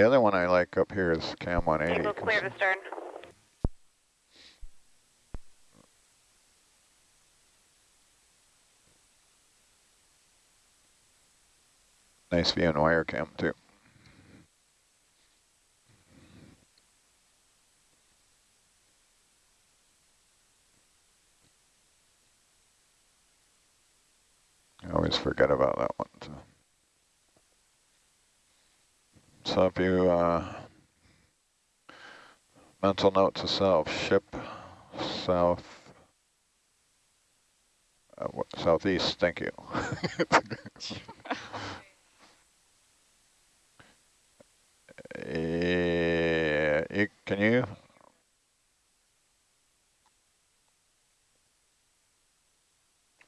The other one I like up here is Cam 180. Eagle clear to stern. Nice view in wire cam too. I always forget about that one. So, so if you uh, mental note to self, ship south, uh, southeast, thank you. Uh, can you?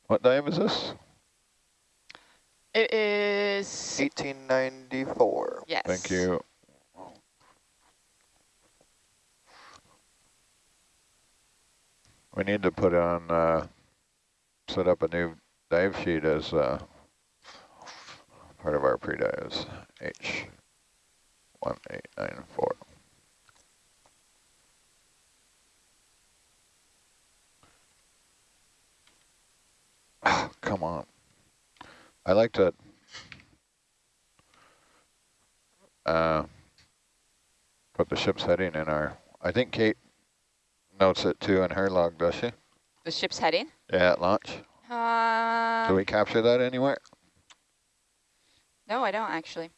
What dive is this? It is 1894. Yes. Thank you. We need to put on, uh, set up a new dive sheet as uh, part of our pre-dives. H. 1894. Oh, come on. I like to uh, put the ship's heading in our, I think Kate notes it too in her log, does she? The ship's heading? Yeah, at launch. Um, Do we capture that anywhere? No, I don't actually.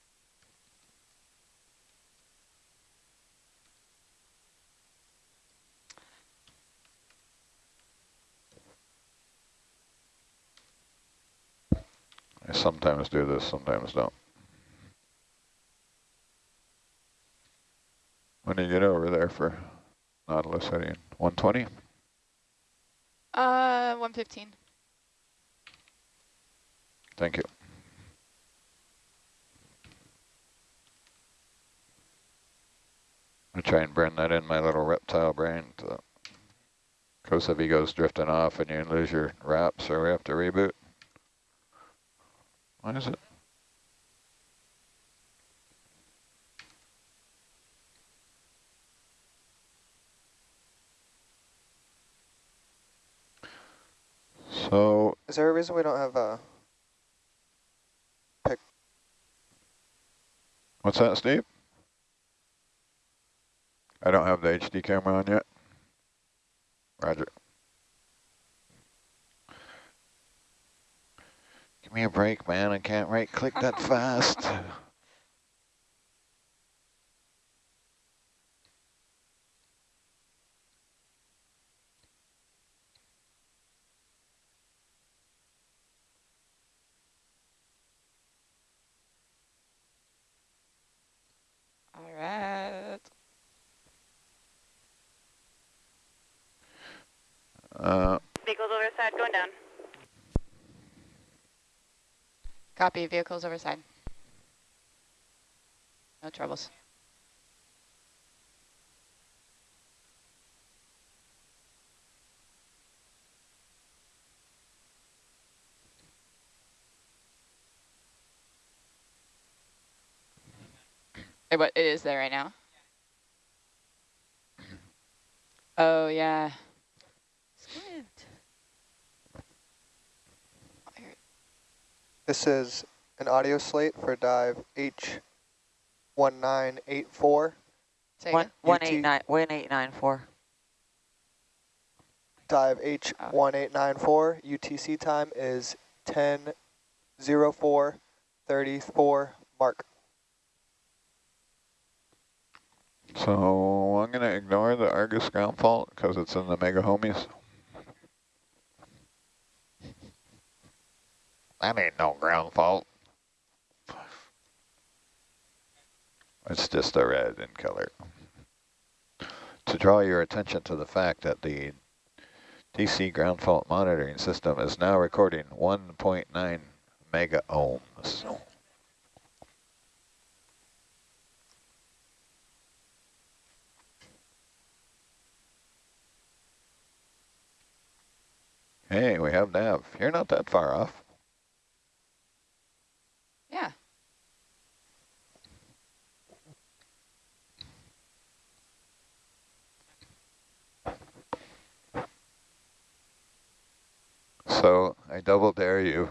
I sometimes do this, sometimes don't. When do you get over there for Nautilus heading? 120? Uh, 115. Thank you. I try and burn that in my little reptile brain. If he goes drifting off and you lose your wraps or we have to reboot. Why is it? Is there a reason we don't have a pick? What's that, Steve? I don't have the HD camera on yet. Roger. Give me a break, man. I can't right click that fast. All right. Uh, Vehicles over the side going down. Copy, vehicles overside. No troubles. It is there right now? Oh yeah. This is an audio slate for dive H1984. Say One, again? one UT. eight nine, one eight nine four. Dive H1894. UTC time is 10:04:34 mark. so I'm going to ignore the Argus ground fault because it's in the mega homies. That ain't no ground fault. It's just a red in color. To draw your attention to the fact that the DC ground fault monitoring system is now recording 1.9 mega ohms. Hey, we have nav. You're not that far off. Yeah. So I double dare you,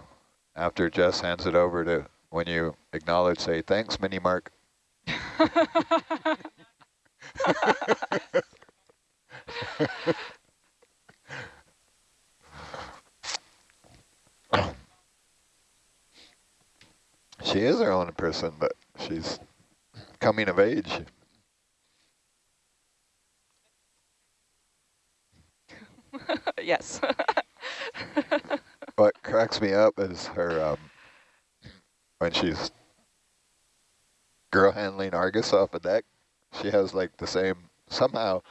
after Jess hands it over to, when you acknowledge, say, thanks, Mini Mark. She is her own person, but she's coming of age. yes. What cracks me up is her, um, when she's girl handling Argus off a deck, she has like the same, somehow,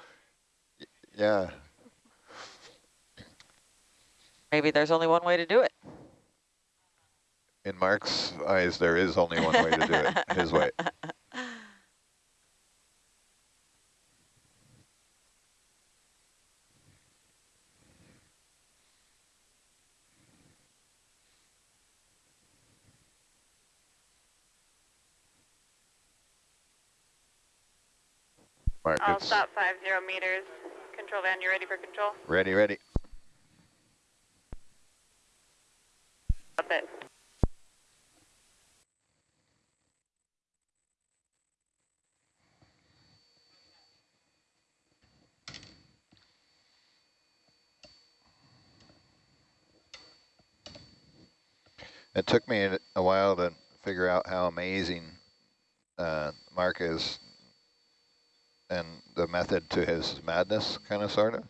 y- yeah, Maybe there's only one way to do it. in Mark's eyes, there is only one way to do it, his way. Mark, I'll stop five zero meters. Control van, you ready for control? ready, ready. Up it. It took me a- a while to figure out how amazing uh, Mark is and the method to his madness, kind of, sort of.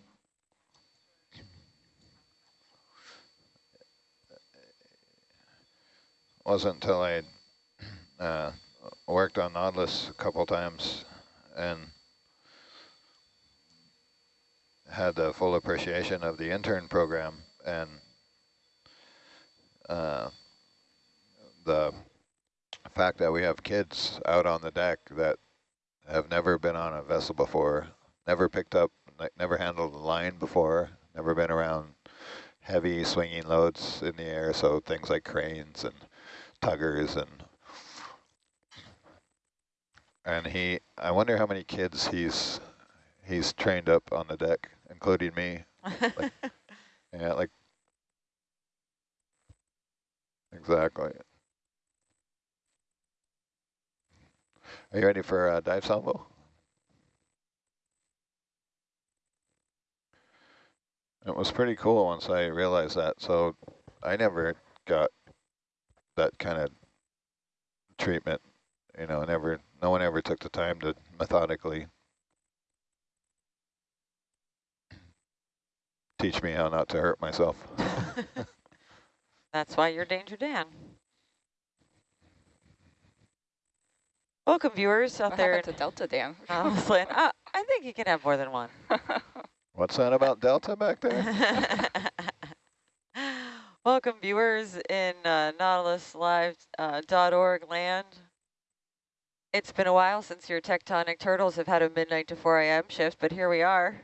Wasn't until I uh, worked on Nautilus a couple times and had the full appreciation of the intern program and uh, the fact that we have kids out on the deck that have never been on a vessel before, never picked up, ne- never handled a line before, never been around heavy swinging loads in the air, so things like cranes and tuggers and and he, I wonder how many kids he's he's trained up on the deck, including me. Yeah, like exactly. Are you ready for a dive salvo? It was pretty cool once I realized that. So I never got that kind of treatment. You know, never. No one ever took the time to methodically teach me how not to hurt myself. That's why you're Danger Dan. Welcome, viewers out what there. happened to Delta Dan? in Uh, I think you can have more than one. What's that about Delta back there? Welcome, viewers in uh, NautilusLive.org uh, .org land. It's been a while since your tectonic turtles have had a midnight to 4 a.m. shift, but here we are,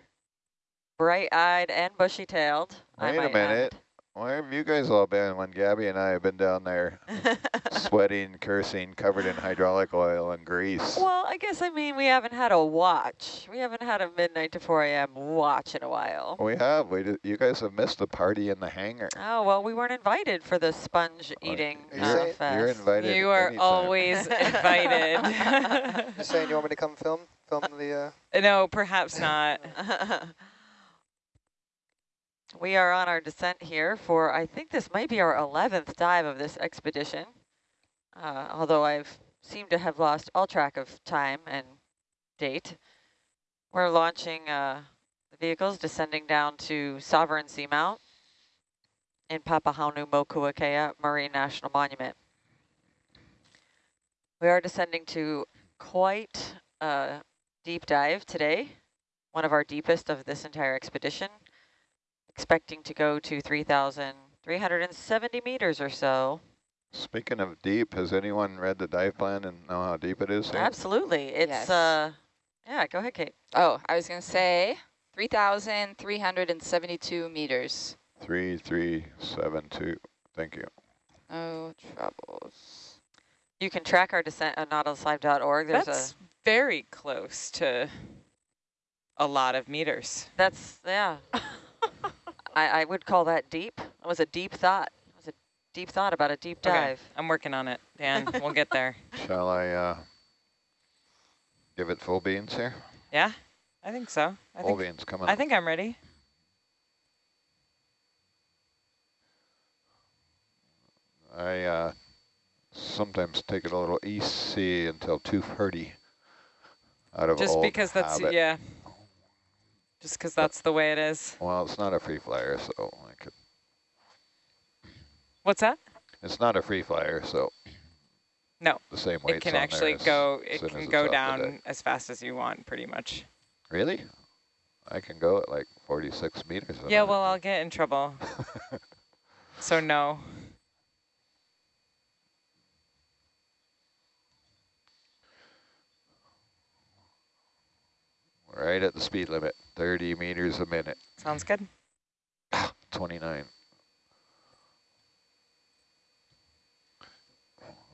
bright-eyed and bushy-tailed. I Wait a minute. add. Where have you guys all been when Gabby and I have been down there sweating, cursing, covered in hydraulic oil and grease? well, I guess I mean we haven't had a watch. We haven't had a midnight to 4 a.m. watch in a while. We have. We did, you guys have missed the party in the hangar. Oh, well, we weren't invited for the sponge eating You're, uh, fest. you're invited. You are anytime. always invited. You saying you want me to come film? Film the, uh, no, perhaps not. We are on our descent here for, I think this might be our 11th dive of this expedition, uh, although I've seemed to have lost all track of time and date. We're launching uh, the vehicles, descending down to Sovereign Seamount in Papahanaumokuakea Marine National Monument. We are descending to quite a deep dive today, one of our deepest of this entire expedition, expecting to go to 3,370 meters or so. Speaking of deep, has anyone read the dive plan and know how deep it is? here? Absolutely. It's, Yes. uh, yeah, go ahead, Kate. Oh, I was going to say 3,372 meters. Three, three, seven, two. Thank you. No troubles. You can track our descent on nautiluslive.org. There's That's a, very close to a lot of meters. that's, yeah. I, I would call that deep. That was a deep thought. It was a deep thought about a deep Okay, dive. I'm working on it, Dan. we'll get there. Shall I uh, give it full beans here? Yeah, I think so. I full think beans coming I up. think I'm ready. I uh, sometimes take it a little easy until 2.30 out of Just old because that's habit. yeah. Just because that's the way it is. Well, it's not a free flyer, so I could. What's that? It's not a free flyer, so No, the same weight. it can actually go. It can go down as fast as you want, pretty much. Really? I can go at like 46 meters. Yeah, well, I'll get in trouble. so no. right at the speed limit, 30 meters a minute, Sounds good. 29.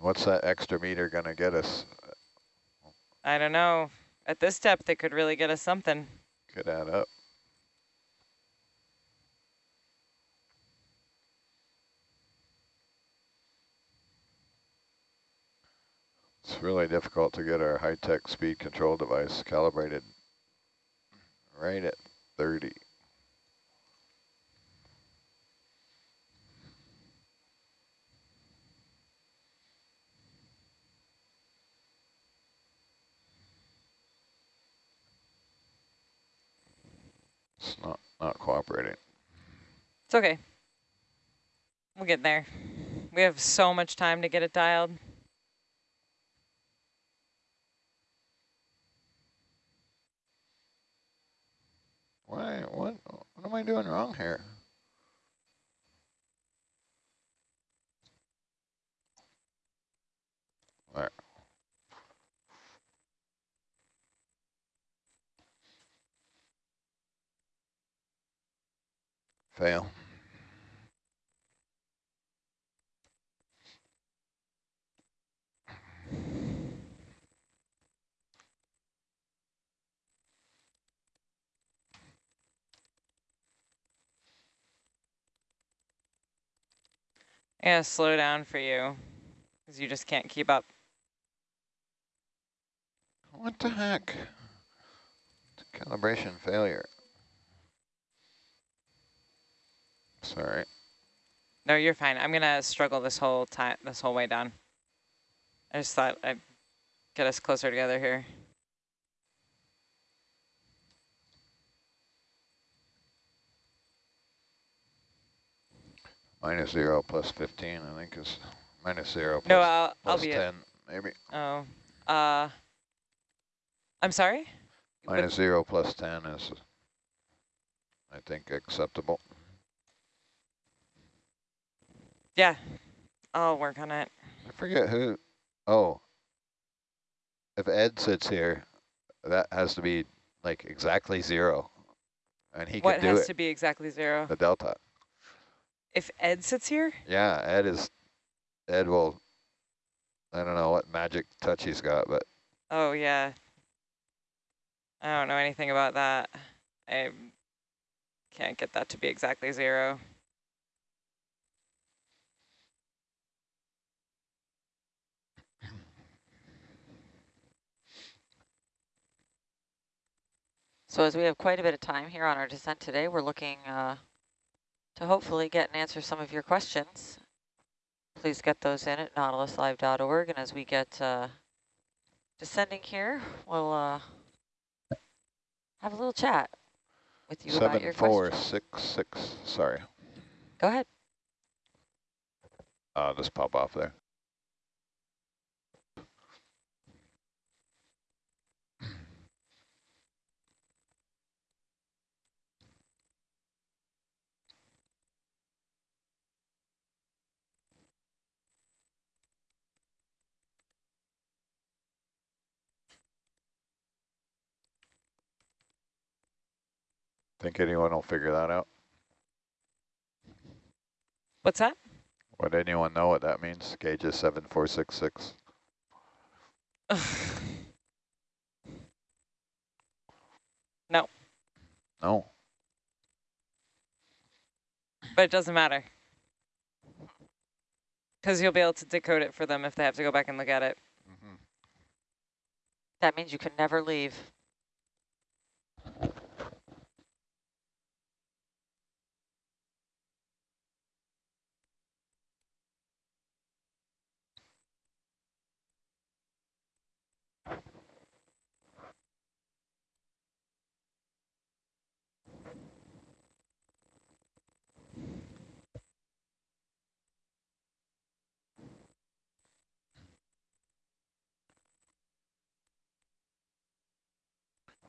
What's that extra meter gonna get us? I don't know. At this depth, it could really get us something. Could add up. It's really difficult to get our high-tech speed control device calibrated right at 30. It's not, not cooperating. It's okay. We'll get there. We have so much time to get it dialed. Why, what, what am I doing wrong here? Fail. Yeah, slow down for you, because you just can't keep up. What the heck? Calibration failure. Sorry. No, you're fine. I'm gonna struggle this whole time, this whole way down. I just thought I'd get us closer together here. Minus zero plus 15, I think is minus zero plus, No, I'll, I'll be 10, it. maybe. Oh, uh, I'm sorry. But- Minus zero plus 10 is, I think, acceptable. Yeah, I'll work on it. I forget who, oh. If Ed sits here, that has to be like exactly zero. And he what can do has it, to be exactly zero? the delta. If Ed sits here, Yeah, Ed is, Ed will, I don't know what magic touch he's got, but oh yeah. I don't know anything about that. I can't get that to be exactly zero. So as we have quite a bit of time here on our descent today, we're looking uh, to hopefully get and answer some of your questions. Please get those in at nautiluslive.org. And as we get uh, descending here, we'll uh, have a little chat with you about your four, six, six, sorry. Go ahead. Uh, just pop off there. Think anyone will figure that out? What's that? Would anyone know what that means? Gauge is 7466. no, No. but it doesn't matter. Because you'll be able to decode it for them if they have to go back and look at it. Mhm. That means you can never leave.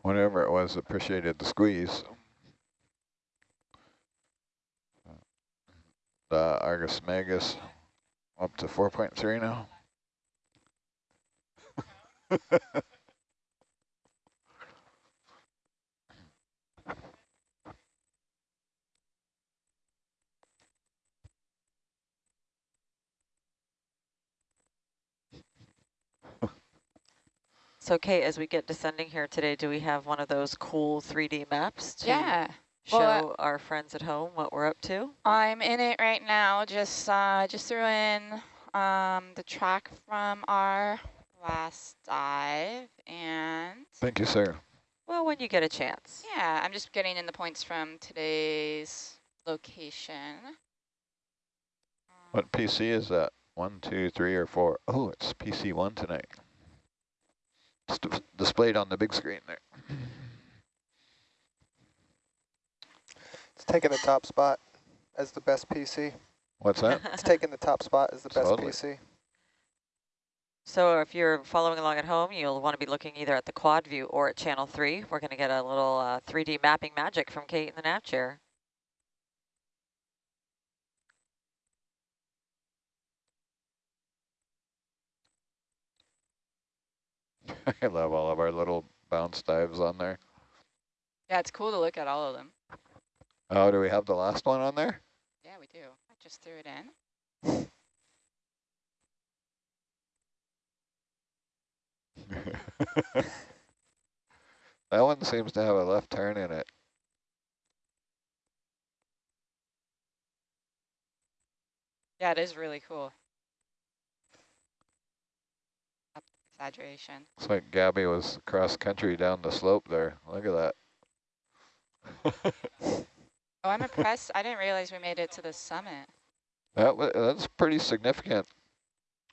Whatever it was, appreciated the squeeze. The Argus Magus up to 4.3 now. So Kate, as we get descending here today, do we have one of those cool 3D maps to Yeah. show Well, our friends at home what we're up to? I'm in it right now. Just uh, just threw in um, the track from our last dive, and Thank you, sir. Well, when you get a chance. yeah, I'm just getting in the points from today's location. What PC is that? One, two, three, or four? Oh, it's PC one tonight. It's d- displayed on the big screen there. It's taking the top spot as the best PC. What's that? It's taking the top spot as the best Totally. PC. So if you're following along at home, you'll want to be looking either at the quad view or at channel three. We're going to get a little uh, 3D mapping magic from Kate in the nav chair. I love all of our little bounce dives on there. Yeah, it's cool to look at all of them. Oh, do we have the last one on there? Yeah, we do. I just threw it in. that one seems to have a left turn in it. Yeah, it is really cool. Up- Exaggeration. It's like Gabby was cross country down the slope there. Look at that. Oh, I'm impressed. I didn't realize we made it to the summit. That that's pretty significant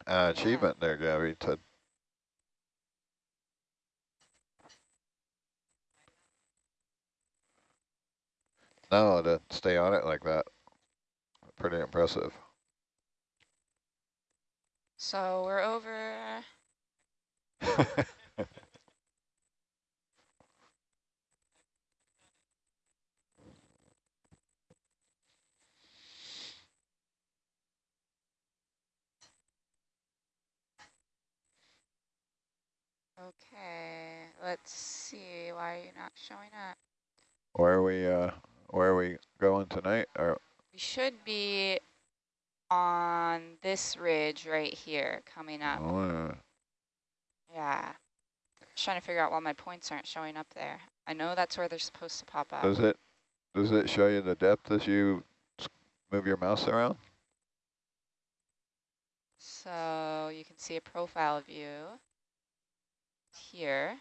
uh, achievement there, Gabby. To no, to stay on it like that, pretty impressive. So we're over. Okay, let's see. Why are you not showing up? where are we? Uh, where are we going tonight? Or We should be on this ridge right here coming up. oh, Yeah. Just trying to figure out why my points aren't showing up there. I know that's where they're supposed to pop up. does it does it show you the depth as you move your mouse around? So you can see a profile view here.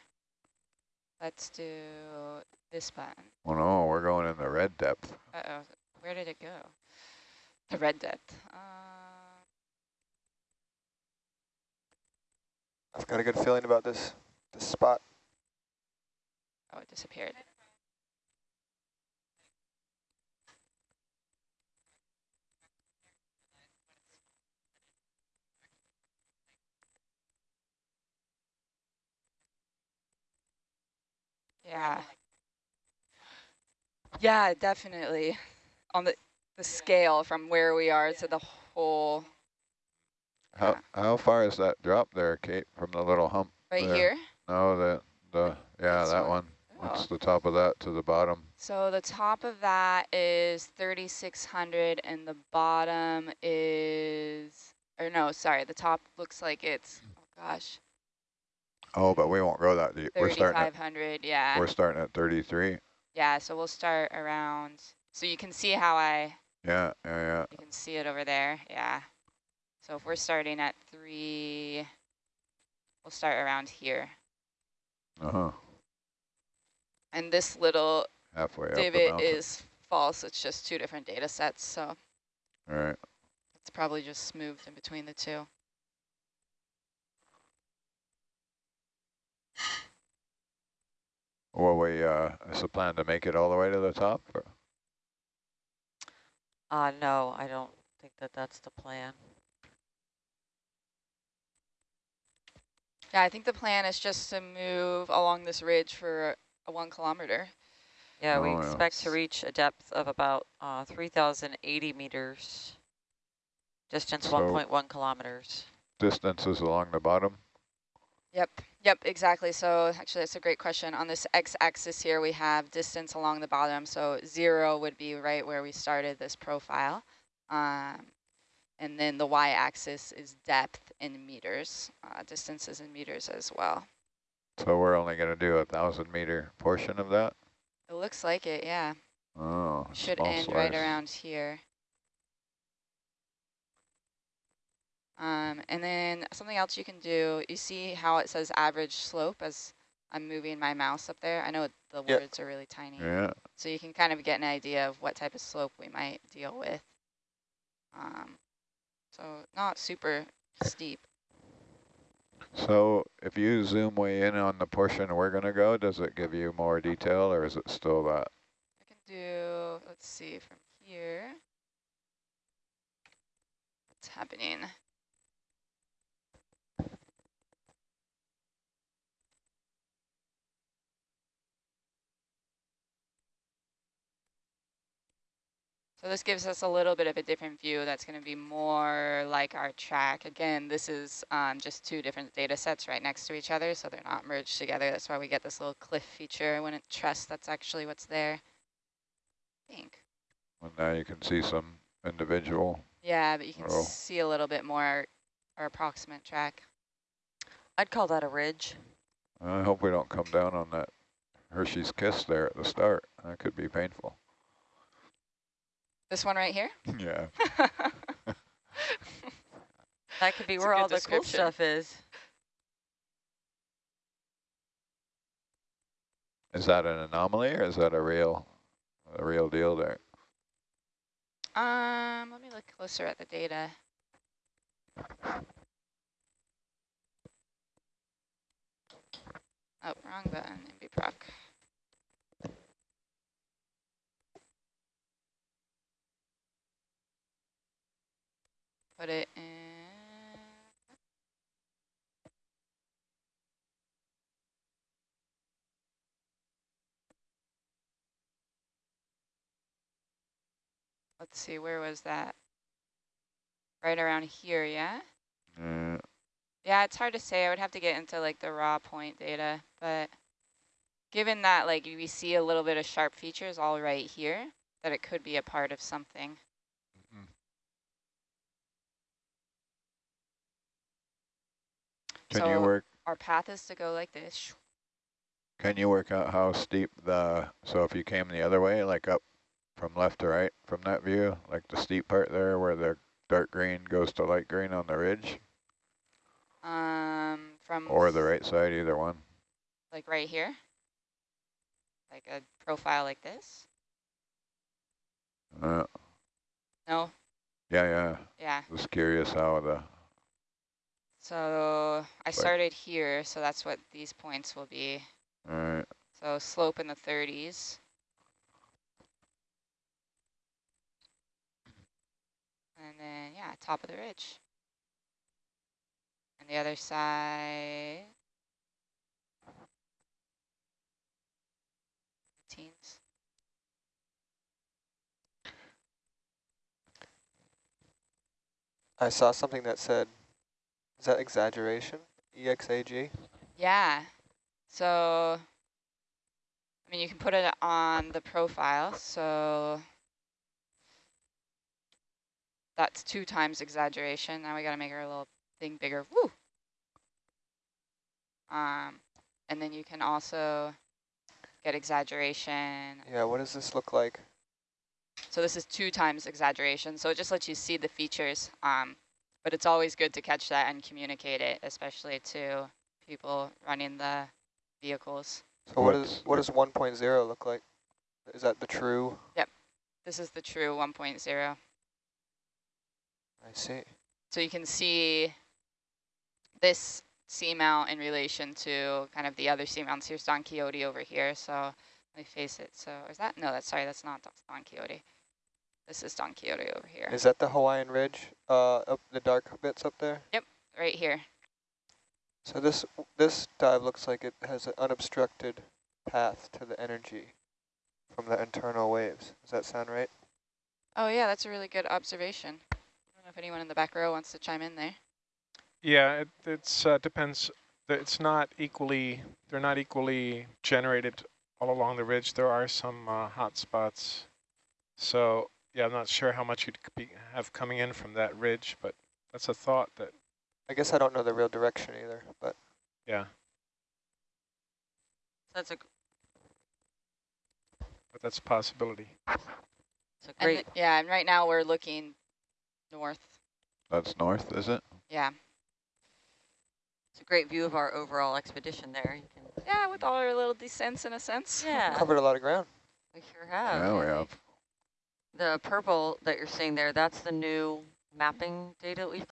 Let's do this button. Oh no, we're going in the red depth. Uh-oh, where did it go? The red depth. Uh, I've got a good feeling about this this spot. oh, it disappeared. Yeah. Yeah, definitely. On the the scale from where we are to the whole How how far is that drop there, Kate, from the little hump? right There. here. No, the the yeah, that one? one. What's Oh. the top of that to the bottom? So the top of that is 3,600 and the bottom is, or no, sorry, the top looks like it's, oh gosh, Oh, but we won't go that deep. We're starting at 3,500, yeah. we're starting at 33. Yeah, so we'll start around, so you can see how I, Yeah, yeah, yeah. you can see it over there, yeah. So if we're starting at three, we'll start around here. Uh-huh, And this little halfway divot mountain. is false. It's just two different data sets. So All right, it's probably just smoothed in between the two. well, we, uh, is the plan to make it all the way to the top? or- Uh, no, I don't think that that's the plan. Yeah, I think the plan is just to move along this ridge for a one kilometer. Yeah, we Oh, yeah. expect to reach a depth of about uh, 3,080 meters, distance So- 1.1 kilometers. Distances along the bottom? Yep, yep, exactly. So actually, that's a great question. On this x-axis here, we have distance along the bottom. So zero would be right where we started this profile. Um, and then the y-axis is depth in meters, uh, distances in meters as well. So we're only gonna do a thousand meter portion of that? It looks like it, yeah. Oh, Should end right around here. Um, and then something else you can do, you see how it says average slope as I'm moving my mouse up there? I know the Yep. words are really tiny. Yeah, So you can kind of get an idea of what type of slope we might deal with. Um, so not super steep. so if you zoom way in on the portion we're gonna go, does it give you more detail or is it still that? I can do, let's see, from here. What's happening? So this gives us a little bit of a different view that's going to be more like our track. Again, this is um, just two different data sets right next to each other, so they're not merged together. That's why we get this little cliff feature. I wouldn't trust that's actually what's there. I think. And now you can see some individual. Yeah, but you can Oh. see a little bit more our approximate track. I'd call that a ridge. I hope we don't come down on that Hershey's Kiss there at the start. That could be painful. This one right here? Yeah. That could be It's where all the cool stuff is. Is that an anomaly or is that a real, a real deal there? um, let me look closer at the data. Oh, wrong button, MBProc. Put it in. Let's see, where was that? Right around here, yeah? Yeah. Yeah, it's hard to say. I would have to get into like the raw point data, but given that like we see a little bit of sharp features all right here, that it could be a part of something. Can you work, Our path is to go like this. can you work out how steep the, so if you came the other way, like up from left to right from that view, like the steep part there where the dark green goes to light green on the ridge Um, from or the right side, either one? like right here, like a profile like this. Uh, No, yeah, yeah. yeah. Just curious how the, So I started here, so that's what these points will be. all right. So slope in the 30s. And then, yeah, top of the ridge. And the other side. Teens. I saw something that said, is that exaggeration? E EXAG? Yeah. So, I mean, you can put it on the profile. So that's two times exaggeration. Now we got to make our little thing bigger. Woo! Um, and then you can also get exaggeration. Yeah, what does this look like? So this is two times exaggeration. So it just lets you see the features. Um, But it's always good to catch that and communicate it, especially to people running the vehicles. So what What's- what does 1.0 look like? Is that the true? Yep. This is the true 1.0. I see. So you can see this seamount in relation to kind of the other seamounts. Here's Don Quixote over here. So let me face it. So is that? No, that's sorry. That's not Don Quixote. This is Don Quixote over here. Is that the Hawaiian Ridge? Uh, up the dark bits up there. Yep, right here. So this this dive looks like it has an unobstructed path to the energy from the internal waves. Does that sound right? Oh yeah, that's a really good observation. I don't know if anyone in the back row wants to chime in there. Yeah, it it's, uh, depends. It's not equally, they're not equally generated all along the ridge. There are some uh, hot spots. So yeah, I'm not sure how much you'd be, have coming in from that ridge, but that's a thought that, I guess I don't know the real direction either, but yeah, That's a, but that's a possibility. it's a And great, yeah, and right now we're looking north. That's north, is it? Yeah. it's a great view of our overall expedition there. You can, Yeah, with all our little descents in a sense. yeah, covered a lot of ground. we sure have. Yeah, we have. The purple that you're seeing there, that's the new mapping data we've